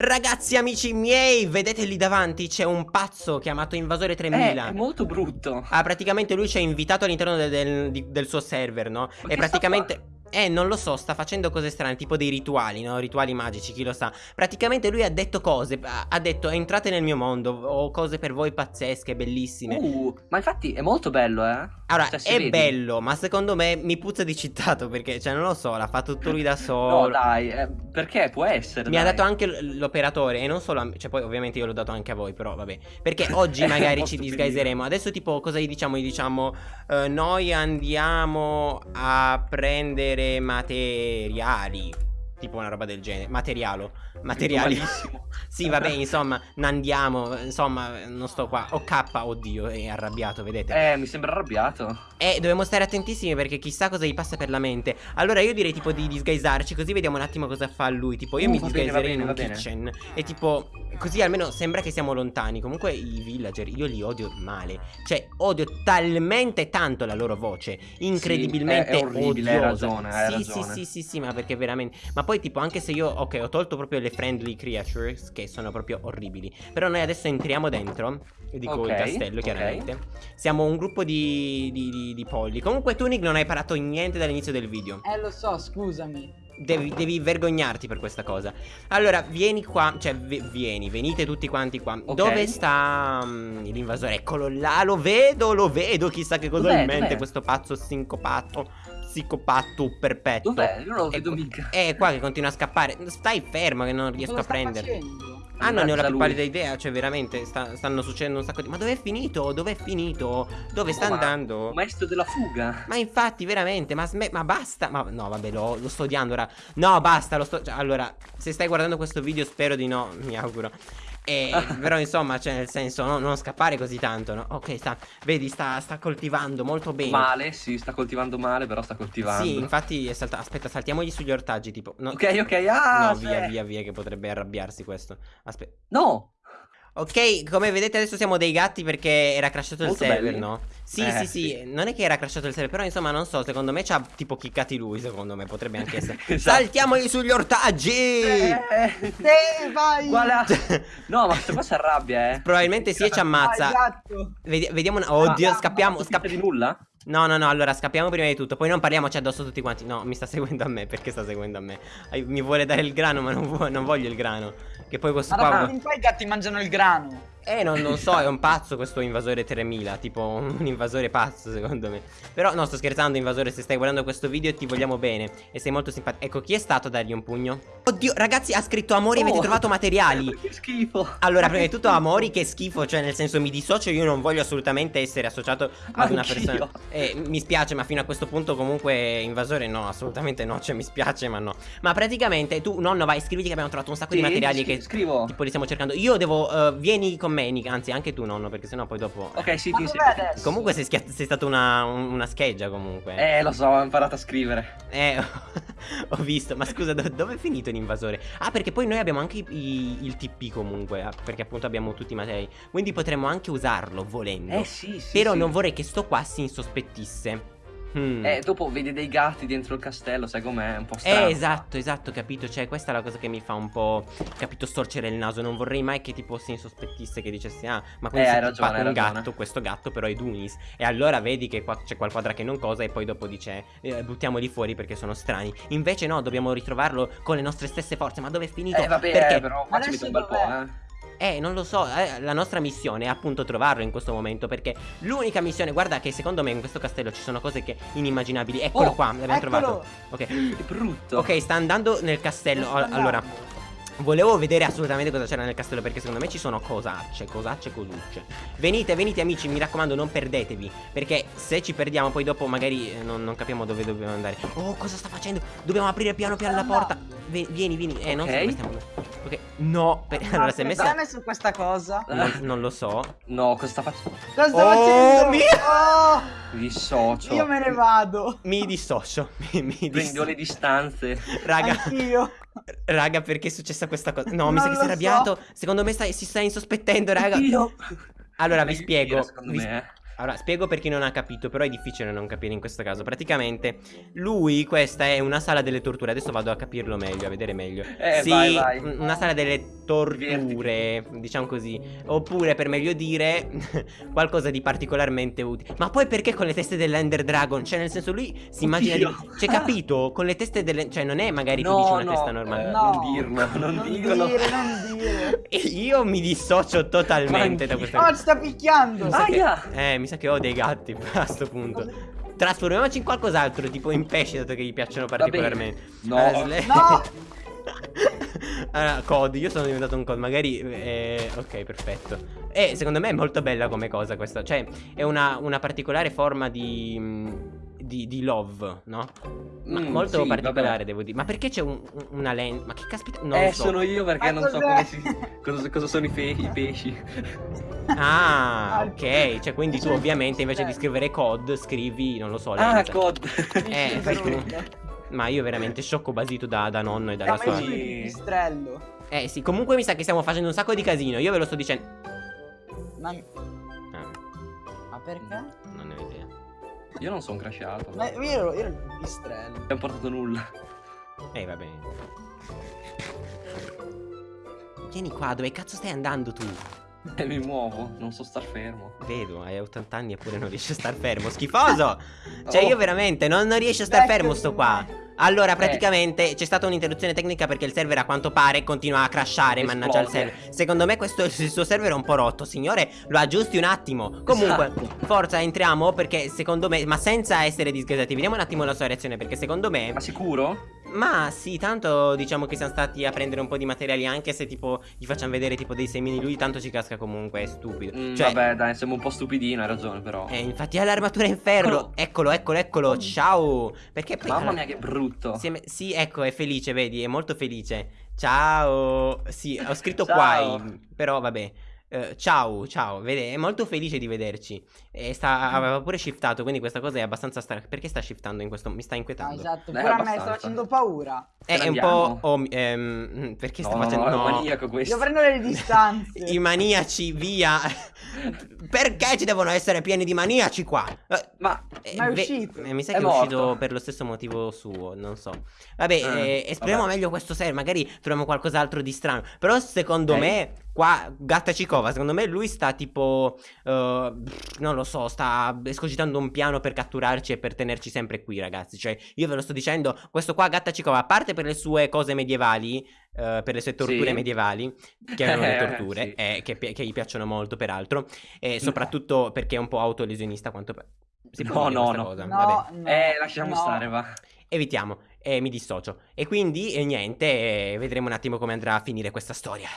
Ragazzi, amici miei, vedete lì davanti c'è un pazzo chiamato Invasore 3000. Eh, è molto brutto. Ah, praticamente lui ci ha invitato all'interno del, del, del, suo server, no? Ma e praticamente... Eh, non lo so, sta facendo cose strane, tipo dei rituali, no? Rituali magici, chi lo sa. Praticamente lui ha detto cose, ha detto entrate nel mio mondo, ho cose per voi pazzesche, bellissime. Uh, ma infatti è molto bello, eh? Allora, cioè, è vedi. bello, ma secondo me mi puzza di citato perché, cioè, non lo so, l'ha fatto tutto lui da solo. no, dai, eh, perché può essere. Mi dai. ha dato anche l'operatore e non solo a me, cioè poi ovviamente io l'ho dato anche a voi, però vabbè. Perché oggi magari ci disguiseremo. Adesso tipo cosa gli diciamo? Gli diciamo, uh, noi andiamo a prendere materiali. Tipo una roba del genere, materialo. Materiali. Sì, vabbè, insomma, andiamo. Insomma, non sto qua. Oh, K, oddio, è arrabbiato, vedete? Eh, mi sembra arrabbiato. Eh, dobbiamo stare attentissimi perché chissà cosa gli passa per la mente. Allora, io direi tipo di disguisarci, così vediamo un attimo cosa fa lui. Tipo, io uh, mi disguiserei in un kitchen. E tipo, così almeno sembra che siamo lontani. Comunque, i villager, io li odio male. Cioè, odio talmente tanto la loro voce. Incredibilmente sì, è, è orribile, odiosa. Hai ragione, hai sì, ragione. sì, sì, sì, sì, ma perché veramente. Ma poi, tipo, anche se io, ok, ho tolto proprio le friendly creatures che sono proprio orribili. Però noi adesso entriamo dentro. Dico okay, il castello, chiaramente. Okay. Siamo un gruppo di, di, di, di polli. Comunque, tu, Nick, non hai imparato niente dall'inizio del video. Eh, lo so, scusami. Devi, devi, vergognarti per questa cosa. Allora, vieni qua. Cioè, vieni, venite tutti quanti qua. Okay. Dove sta um, l'invasore? Eccolo là, lo vedo, lo vedo. Chissà che cosa ha in mente questo pazzo sincopato psicopato perpetuo. Dov'è? Io non lo vedo mica. È qua che continua a scappare. Stai fermo che non riesco a prendere. Ah, non ne ho la più pallida idea, cioè veramente sta, stanno succedendo un sacco di... Ma dov'è finito? Dov'è finito? Dove oh, sta andando? Maestro della fuga Ma infatti, veramente, ma, ma basta Ma no, vabbè, lo, lo, sto odiando ora No, basta, lo sto... Cioè, allora, se stai guardando questo video spero di no, mi auguro e, però insomma, cioè nel senso, no, non scappare così tanto, no? Ok, sta, vedi, sta, sta, coltivando molto bene. Male, sì, sta coltivando male, però sta coltivando. Sì, infatti, salta, aspetta, saltiamogli sugli ortaggi, tipo. No, ok, ok, ah! No, via, via, via, che potrebbe arrabbiarsi questo. Aspetta. No! Ok, come vedete adesso siamo dei gatti perché era crashato il server, belli. no? Sì, eh, sì, sì, sì, non è che era crashato il server, però insomma non so, secondo me ci ha tipo chiccati lui, secondo me, potrebbe anche essere. esatto. Saltiamogli sugli ortaggi! Eh, eh vai! Guarda. no, ma questo qua si arrabbia, eh. Probabilmente sì e ci ammazza. Esatto. Vediamo, una... oddio, ah, scappiamo, scappiamo. di nulla? No, no, no, allora scappiamo prima di tutto Poi non parliamoci addosso tutti quanti No, mi sta seguendo a me, perché sta seguendo a me? Mi vuole dare il grano, ma non, non voglio il grano Che poi questo ma qua... Ma qua i gatti mangiano il grano eh, non, non, so, è un pazzo questo invasore 3000 Tipo un invasore pazzo secondo me. Però no, sto scherzando invasore Se stai guardando questo video ti vogliamo bene. E sei molto simpatico. Ecco, chi è stato a dargli un pugno? Oddio, ragazzi, ha scritto Amori, oh, avete trovato materiali. Che schifo. Allora, prima di tutto Amori, che schifo. Cioè, nel senso, mi dissocio Io non voglio assolutamente essere associato ad una persona. Eh, Mi spiace, ma fino a questo punto comunque Invasore no, assolutamente no. Cioè, mi spiace, ma no. Ma praticamente, tu, nonno, vai, scriviti che abbiamo trovato un sacco sì, di materiali che scrivo. Tipo, li stiamo cercando. Io devo, uh, vieni con me me, anzi anche tu nonno, perché sennò poi dopo... Ok, sì, ti insegno. Comunque sei, sei stata una, una, scheggia comunque. Eh, lo so, ho imparato a scrivere. Eh, ho visto, ma scusa, do dove è finito l'invasore? Ah, perché poi noi abbiamo anche i, il TP comunque, ah, perché appunto abbiamo tutti i materiali. Quindi potremmo anche usarlo volendo. Eh, sì, sì. Però sì. non vorrei che sto qua si insospettisse. Hmm. Eh, dopo vedi dei gatti dentro il castello, sai com'è? Un po' strano. Eh, esatto, esatto, capito. Cioè, questa è la cosa che mi fa un po', capito, storcere il naso. Non vorrei mai che tipo si insospettisse che dicessi, ah, ma questo eh, è un gatto, questo gatto però è Dunis. E allora vedi che qua c'è qual quadra che non cosa e poi dopo dice, eh, buttiamoli fuori perché sono strani. Invece no, dobbiamo ritrovarlo con le nostre stesse forze. Ma dove è finito? Eh, vabbè, perché? Eh, però qua ci mette un bel po', eh. Eh, non lo so, eh, la nostra missione è appunto trovarlo in questo momento Perché l'unica missione, guarda che secondo me in questo castello ci sono cose che inimmaginabili. Eccolo oh, qua, l'abbiamo trovato. Ok, è brutto. Ok, sta andando nel castello. Allora, Volevo vedere assolutamente cosa c'era nel castello perché secondo me ci sono cosacce, cosacce, cosucce Venite, venite amici, mi raccomando non perdetevi Perché se ci perdiamo poi dopo magari eh, non, non, capiamo dove dobbiamo andare. Oh, cosa sta facendo? Dobbiamo aprire piano piano la porta. Vieni, vieni, eh, okay. non so dove stiamo Ok, no, per... no allora se messo... Cosa ha messo questa cosa? Non, non, lo so No, cosa sta facendo? Cosa sta oh, facendo? Mio... Oh! Mi dissocio Io me ne vado Mi dissocio Mi, mi dissocio Prendo le distanze Raga Anch'io Raga, perché è successa questa cosa? No, mi sa che si è arrabbiato. So. Secondo me sta, si sta insospettendo, raga. Io. Allora, vi spiego. Secondo vi... me, eh. Allora, spiego per chi non ha capito, però è difficile non capire in questo caso. Praticamente, lui, questa è una sala delle torture. Adesso vado a capirlo meglio, a vedere meglio. Eh, sì, vai, vai. un- una sala delle torture, diciamo così. Oppure, per meglio dire, qualcosa di particolarmente utile. Ma poi perché con le teste dell'Ender Dragon? Cioè, nel senso, lui si immagina di... Cioè, capito? Con le teste delle... Cioè, non è magari tu No, dici una no, testa normale. eh, No. Non dirlo, non, Non dirlo. dire, non dire. E Io mi dissocio totalmente da questa Oh, ci sta picchiando. Sa che-. Eh, mi sa che ho dei gatti a sto punto. Trasformiamoci in qualcos'altro, tipo in pesci, dato che gli piacciono particolarmente. No. Allora, sle- No. allora, COD, io sono diventato un COD, magari... eh, ok, perfetto. E secondo me è molto bella come cosa questa. Cioè, è una, una particolare forma di... mh, Di, di love, no? Ma Mm, molto sì, particolare, vabbè. devo dire. Ma perché c'è un- un- una lente? Ma che caspita? Non eh, lo so. sono io perché Ma non so si. Cosa, cosa sono i, fe- i pesci. Ah, Ah, ok. Cioè, quindi tu cioè, ovviamente invece di eh. scrivere COD, scrivi, non lo so, ah, lente. COD. Eh, fai tu. Ma io veramente sciocco basito da, da nonno e dalla sua... di pipistrello. Eh sì, comunque mi sa che stiamo facendo un sacco di casino, io ve lo sto dicendo... Ma, Ah, ma perché? non ne ho idea. Io non sono crashato. Ma io ero, io ero il pipistrello. Non abbiamo portato nulla. Eh, va bene. Vieni qua, dove cazzo stai andando tu? E mi muovo, non so star fermo. Vedo, hai 80 anni eppure non riesci a star fermo, schifoso! Cioè Oh. io veramente non, non riesco a star Ecco, fermo sto qua Allora Eh. praticamente c'è stata un'interruzione tecnica perché il server a quanto pare continua a crashare Mannaggia il Esplode. server Secondo me questo il suo server è un po' rotto Signore lo aggiusti un attimo Comunque Esatto. forza entriamo perché secondo me Ma senza essere disgasati Vediamo un attimo la sua reazione perché secondo me Ma sicuro? Ma sì tanto diciamo che siamo stati a prendere un po' di materiali Anche se tipo gli facciamo vedere tipo dei semini Lui tanto ci casca comunque è stupido Mm, Cioè Vabbè, dai, siamo un po' stupidino, hai ragione, però. eh, infatti ha l'armatura in ferro. Eccolo, eccolo, eccolo. Ciao. Perché poi. Mamma mia, che brutto. si è sì, ecco, è felice, vedi, è molto felice. Ciao. Sì, ho scritto qua. Però vabbè. Eh, ciao, ciao, vede, è molto felice di vederci. E sta, aveva pure shiftato, quindi questa cosa è abbastanza strana. Perché sta shiftando in questo? Mi sta Ah, inquietando. esatto, Eh, pure a me sta facendo paura. Eh, è un po'. oh, ehm, perché no, sta no, facendo. no, è no. un maniaco questo. Devo prendere le distanze. I maniaci, via. Perché ci devono essere pieni di maniaci qua? Eh, Ma Eh, Ma è uscito. eh, mi sa È che è uscito morto. per lo stesso motivo suo, non so. Vabbè, Eh, eh, esploriamo vabbè. meglio questo server, magari troviamo qualcos'altro di strano. Però secondo me, qua, Gatta Cicova, secondo me lui sta tipo, eh, non lo so, sta escogitando un piano per catturarci e per tenerci sempre qui, ragazzi. Cioè, io ve lo sto dicendo, questo qua, Gatta Cicova, a parte per le sue cose medievali, eh, per le sue torture Sì. medievali, che erano le Eh, torture, sì. eh, che, che gli piacciono molto, peraltro, e soprattutto perché è un po' autolesionista, quanto... Si può No, dire no, questa no. cosa? No, Vabbè. no, Eh, lasciamo no. stare, va. Evitiamo, e mi dissocio. E quindi, eh, niente, eh, vedremo un attimo come andrà a finire questa storia.